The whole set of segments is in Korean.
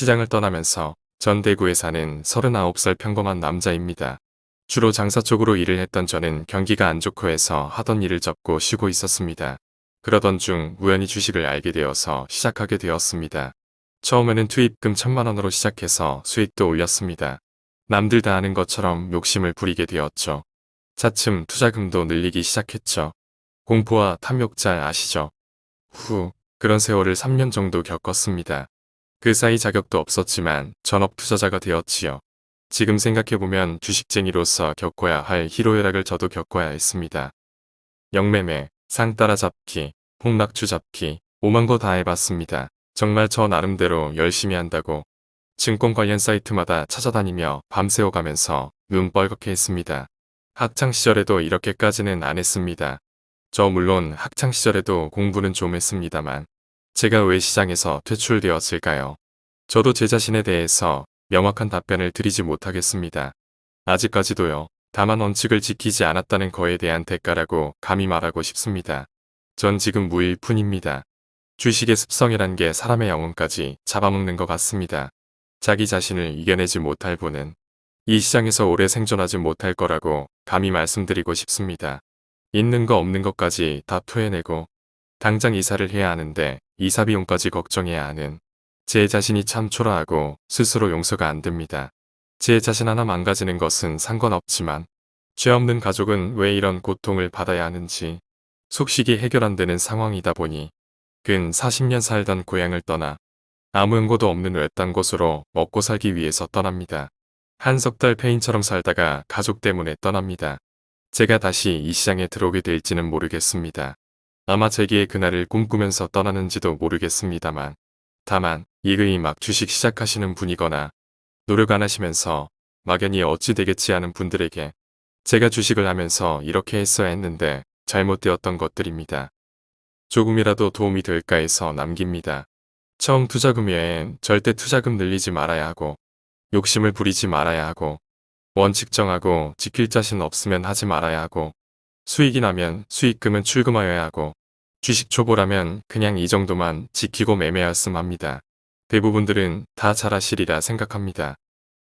시장을 떠나면서 전 대구에 사는 39살 평범한 남자입니다. 주로 장사 쪽으로 일을 했던 저는 경기가 안 좋고 해서 하던 일을 접고 쉬고 있었습니다. 그러던 중 우연히 주식을 알게 되어서 시작하게 되었습니다. 처음에는 투입금 천만 원으로 시작해서 수익도 올렸습니다. 남들 다 아는 것처럼 욕심을 부리게 되었죠. 차츰 투자금도 늘리기 시작했죠. 공포와 탐욕 잘 아시죠? 후, 그런 세월을 3년 정도 겪었습니다. 그 사이 자격도 없었지만 전업 투자자가 되었지요. 지금 생각해보면 주식쟁이로서 겪어야 할 희로애락을 저도 겪어야 했습니다. 영매매, 상 따라 잡기, 폭락주 잡기, 오만 거 다 해봤습니다. 정말 저 나름대로 열심히 한다고 증권 관련 사이트마다 찾아다니며 밤새워가면서 눈 뻘겋게 했습니다. 학창시절에도 이렇게까지는 안 했습니다. 저 물론 학창시절에도 공부는 좀 했습니다만 제가 왜 시장에서 퇴출되었을까요? 저도 제 자신에 대해서 명확한 답변을 드리지 못하겠습니다. 아직까지도요. 다만 원칙을 지키지 않았다는 거에 대한 대가라고 감히 말하고 싶습니다. 전 지금 무일 뿐입니다. 주식의 습성이란 게 사람의 영혼까지 잡아먹는 것 같습니다. 자기 자신을 이겨내지 못할 분은 이 시장에서 오래 생존하지 못할 거라고 감히 말씀드리고 싶습니다. 있는 거 없는 것까지 다 토해내고 당장 이사를 해야 하는데 이사 비용까지 걱정해야 하는 제 자신이 참 초라하고 스스로 용서가 안 됩니다. 제 자신 하나 망가지는 것은 상관없지만 죄 없는 가족은 왜 이런 고통을 받아야 하는지 속식이 해결 안 되는 상황이다 보니 근 40년 살던 고향을 떠나 아무 연고도 없는 외딴 곳으로 먹고 살기 위해서 떠납니다. 한 석 달 페인처럼 살다가 가족 때문에 떠납니다. 제가 다시 이 시장에 들어오게 될지는 모르겠습니다. 아마 제기의 그날을 꿈꾸면서 떠나는지도 모르겠습니다만 다만 이그이 막 주식 시작하시는 분이거나 노력 안 하시면서 막연히 어찌 되겠지 하는 분들에게 제가 주식을 하면서 이렇게 했어야 했는데 잘못되었던 것들입니다. 조금이라도 도움이 될까 해서 남깁니다. 처음 투자금 외엔 절대 투자금 늘리지 말아야 하고 욕심을 부리지 말아야 하고 원칙 정하고 지킬 자신 없으면 하지 말아야 하고 수익이 나면 수익금은 출금하여야 하고 주식 초보라면 그냥 이 정도만 지키고 매매하였음 합니다. 대부분들은 다 잘하시리라 생각합니다.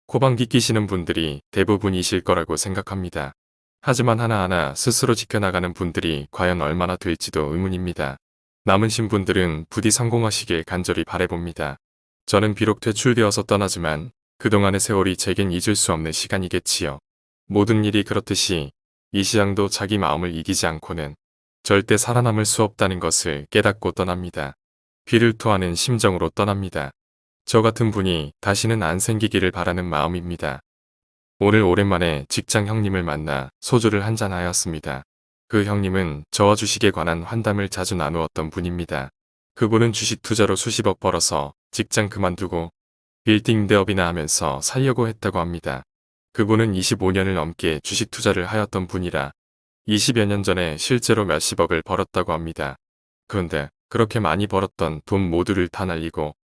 코방기 끼시는 분들이 대부분이실 거라고 생각합니다. 하지만 하나하나 스스로 지켜나가는 분들이 과연 얼마나 될지도 의문입니다. 남으신 분들은 부디 성공하시길 간절히 바래봅니다. 저는 비록 퇴출되어서 떠나지만 그동안의 세월이 제겐 잊을 수 없는 시간이겠지요. 모든 일이 그렇듯이 이 시장도 자기 마음을 이기지 않고는 절대 살아남을 수 없다는 것을 깨닫고 떠납니다. 귀를 토하는 심정으로 떠납니다. 저 같은 분이 다시는 안 생기기를 바라는 마음입니다. 오늘 오랜만에 직장 형님을 만나 소주를 한잔 하였습니다. 그 형님은 저와 주식에 관한 환담을 자주 나누었던 분입니다. 그분은 주식 투자로 수십억 벌어서 직장 그만두고 빌딩 대업이나 하면서 살려고 했다고 합니다. 그분은 25년을 넘게 주식 투자를 하였던 분이라 20여 년 전에 실제로 몇십억을 벌었다고 합니다. 그런데 그렇게 많이 벌었던 돈 모두를 다 날리고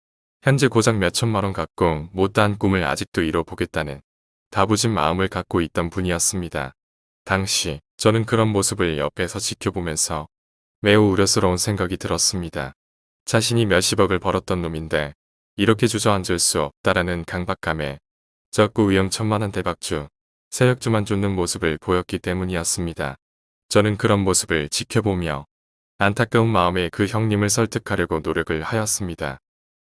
현재 고작 몇천만 원 갖고 못다한 꿈을 아직도 이뤄보겠다는 다부진 마음을 갖고 있던 분이었습니다. 당시 저는 그런 모습을 옆에서 지켜보면서 매우 우려스러운 생각이 들었습니다. 자신이 몇십억을 벌었던 놈인데 이렇게 주저앉을 수 없다라는 강박감에 적고 위험천만한 대박주, 세력주만 쫓는 모습을 보였기 때문이었습니다. 저는 그런 모습을 지켜보며 안타까운 마음에 그 형님을 설득하려고 노력을 하였습니다.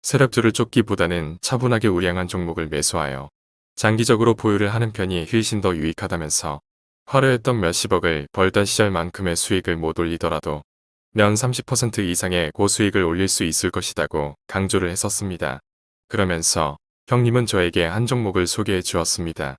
세력주를 쫓기보다는 차분하게 우량한 종목을 매수하여 장기적으로 보유를 하는 편이 훨씬 더 유익하다면서 화려했던 몇십억을 벌던 시절만큼의 수익을 못 올리더라도 년30% 이상의 고수익을 올릴 수 있을 것이라고 강조를 했었습니다. 그러면서 형님은 저에게 한 종목을 소개해 주었습니다.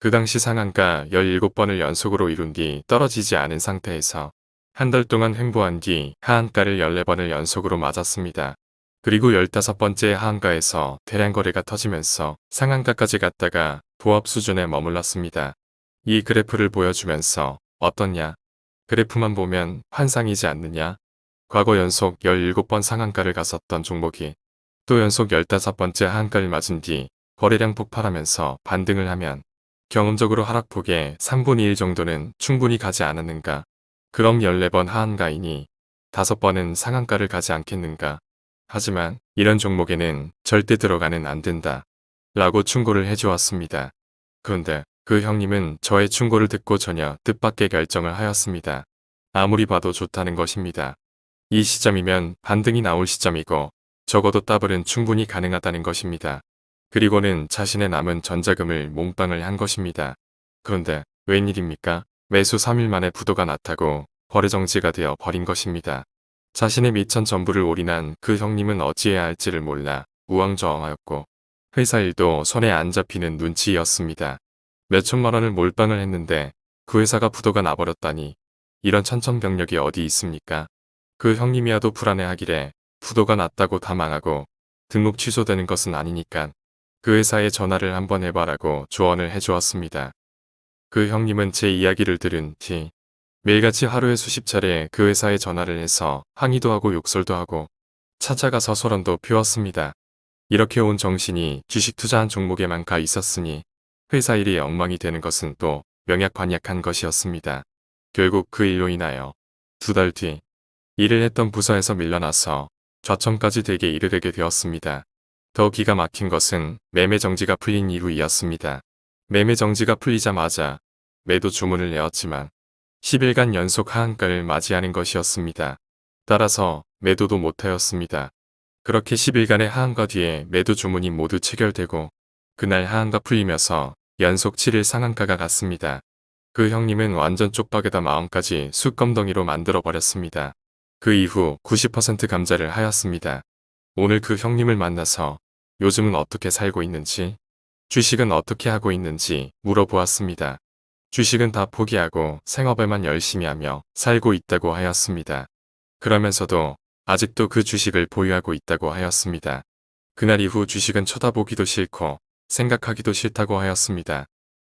그 당시 상한가 17번을 연속으로 이룬 뒤 떨어지지 않은 상태에서 한 달 동안 횡보한 뒤 하한가를 14번을 연속으로 맞았습니다. 그리고 15번째 하한가에서 대량 거래가 터지면서 상한가까지 갔다가 보합 수준에 머물렀습니다. 이 그래프를 보여주면서 어떻냐? 그래프만 보면 환상이지 않느냐? 과거 연속 17번 상한가를 갔었던 종목이 또 연속 15번째 하한가를 맞은 뒤 거래량 폭발하면서 반등을 하면 경험적으로 하락폭의 3분의 1 정도는 충분히 가지 않았는가. 그럼 14번 하한가이니 5번은 상한가를 가지 않겠는가. 하지만 이런 종목에는 절대 들어가는 안 된다. 라고 충고를 해주었습니다. 그런데 그 형님은 저의 충고를 듣고 전혀 뜻밖의 결정을 하였습니다. 아무리 봐도 좋다는 것입니다. 이 시점이면 반등이 나올 시점이고 적어도 더블은 충분히 가능하다는 것입니다. 그리고는 자신의 남은 전자금을 몽땅을 한 것입니다. 그런데 웬일입니까? 매수 3일 만에 부도가 났다고 거래정지가 되어 버린 것입니다. 자신의 미천 전부를 올인한 그 형님은 어찌해야 할지를 몰라 우왕좌왕하였고 회사 일도 손에 안 잡히는 눈치였습니다. 몇천만 원을 몰빵을 했는데 그 회사가 부도가 나버렸다니 이런 천천병력이 어디 있습니까? 그 형님이야도 불안해하기래 부도가 났다고 다 망하고 등록 취소되는 것은 아니니까 그 회사에 전화를 한번 해봐라고 조언을 해주었습니다. 그 형님은 제 이야기를 들은 뒤 매일같이 하루에 수십 차례 그 회사에 전화를 해서 항의도 하고 욕설도 하고 찾아가서 소란도 피웠습니다. 이렇게 온 정신이 주식 투자한 종목에만 가 있었으니 회사 일이 엉망이 되는 것은 또 명약관약한 것이었습니다. 결국 그 일로 인하여 두 달 뒤 일을 했던 부서에서 밀려나서 좌천까지 되게 이르게 되었습니다. 더 기가 막힌 것은 매매 정지가 풀린 이후이었습니다. 매매 정지가 풀리자마자 매도 주문을 내었지만 10일간 연속 하한가를 맞이하는 것이었습니다. 따라서 매도도 못하였습니다. 그렇게 10일간의 하한가 뒤에 매도 주문이 모두 체결되고 그날 하한가 풀리면서 연속 7일 상한가가 갔습니다. 그 형님은 완전 쪽박에다 마음까지 숯검덩이로 만들어버렸습니다. 그 이후 90% 감자를 하였습니다. 오늘 그 형님을 만나서 요즘은 어떻게 살고 있는지, 주식은 어떻게 하고 있는지 물어보았습니다. 주식은 다 포기하고 생업에만 열심히 하며 살고 있다고 하였습니다. 그러면서도 아직도 그 주식을 보유하고 있다고 하였습니다. 그날 이후 주식은 쳐다보기도 싫고 생각하기도 싫다고 하였습니다.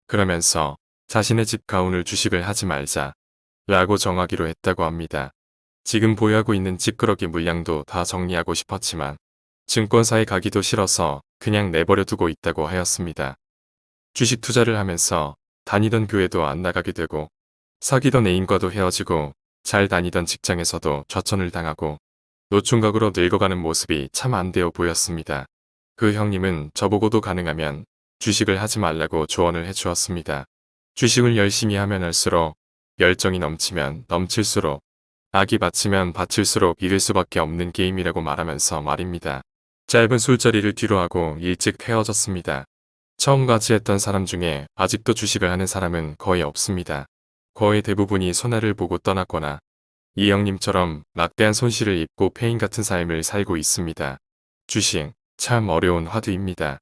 그러면서 자신의 집 가운을 주식을 하지 말자 라고 정하기로 했다고 합니다. 지금 보유하고 있는 찌끄러기 물량도 다 정리하고 싶었지만 증권사에 가기도 싫어서 그냥 내버려 두고 있다고 하였습니다. 주식 투자를 하면서 다니던 교회도 안 나가게 되고 사귀던 애인과도 헤어지고 잘 다니던 직장에서도 좌천을 당하고 노총각으로 늙어가는 모습이 참 안 되어 보였습니다. 그 형님은 저보고도 가능하면 주식을 하지 말라고 조언을 해주었습니다. 주식을 열심히 하면 할수록 열정이 넘치면 넘칠수록 악이 받치면 받칠수록 잃을 수밖에 없는 게임이라고 말하면서 말입니다. 짧은 술자리를 뒤로 하고 일찍 헤어졌습니다. 처음 같이 했던 사람 중에 아직도 주식을 하는 사람은 거의 없습니다. 거의 대부분이 손해를 보고 떠났거나 이 형님처럼 막대한 손실을 입고 폐인 같은 삶을 살고 있습니다. 주식, 참 어려운 화두입니다.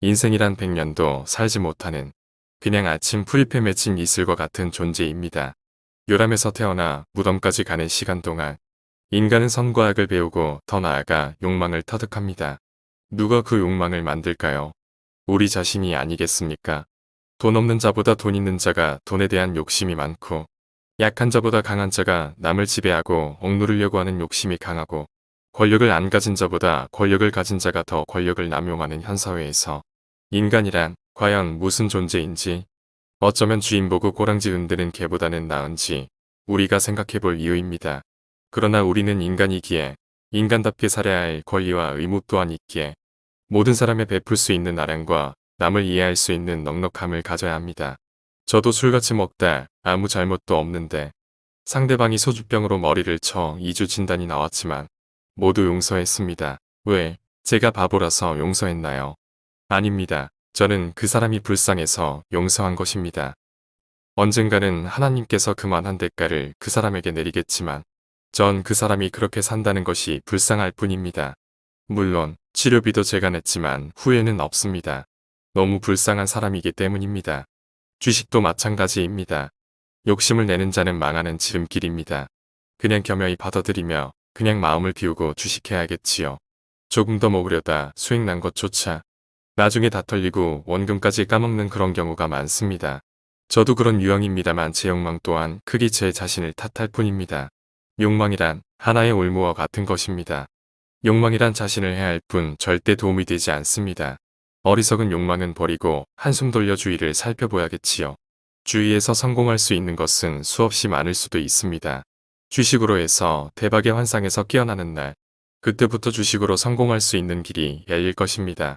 인생이란 백년도 살지 못하는 그냥 아침 풀잎에 맺힌 이슬과 같은 존재입니다. 요람에서 태어나 무덤까지 가는 시간 동안 인간은 선과 악을 배우고 더 나아가 욕망을 터득합니다. 누가 그 욕망을 만들까요? 우리 자신이 아니겠습니까? 돈 없는 자보다 돈 있는 자가 돈에 대한 욕심이 많고 약한 자보다 강한 자가 남을 지배하고 억누르려고 하는 욕심이 강하고 권력을 안 가진 자보다 권력을 가진 자가 더 권력을 남용하는 현 사회에서 인간이란 과연 무슨 존재인지 어쩌면 주인 보고 꼬랑지 흔드는 개보다는 나은지 우리가 생각해 볼 이유입니다. 그러나 우리는 인간이기에 인간답게 살아야 할 권리와 의무 또한 있기에 모든 사람에 베풀 수 있는 아량과 남을 이해할 수 있는 넉넉함을 가져야 합니다. 저도 술같이 먹다 아무 잘못도 없는데 상대방이 소주병으로 머리를 쳐 2주 진단이 나왔지만 모두 용서했습니다. 왜? 제가 바보라서 용서했나요? 아닙니다. 저는 그 사람이 불쌍해서 용서한 것입니다. 언젠가는 하나님께서 그만한 대가를 그 사람에게 내리겠지만 전 그 사람이 그렇게 산다는 것이 불쌍할 뿐입니다. 물론 치료비도 제가 냈지만 후회는 없습니다. 너무 불쌍한 사람이기 때문입니다. 주식도 마찬가지입니다. 욕심을 내는 자는 망하는 지름길입니다. 그냥 겸허히 받아들이며 그냥 마음을 비우고 주식해야겠지요. 조금 더 먹으려다 수익 난 것조차 나중에 다 털리고 원금까지 까먹는 그런 경우가 많습니다. 저도 그런 유형입니다만 제 욕망 또한 크게 제 자신을 탓할 뿐입니다. 욕망이란 하나의 올무와 같은 것입니다. 욕망이란 자신을 해할 뿐 절대 도움이 되지 않습니다. 어리석은 욕망은 버리고 한숨 돌려 주위를 살펴봐야겠지요. 주위에서 성공할 수 있는 것은 수없이 많을 수도 있습니다. 주식으로 해서 대박의 환상에서 깨어나는 날, 그때부터 주식으로 성공할 수 있는 길이 열릴 것입니다.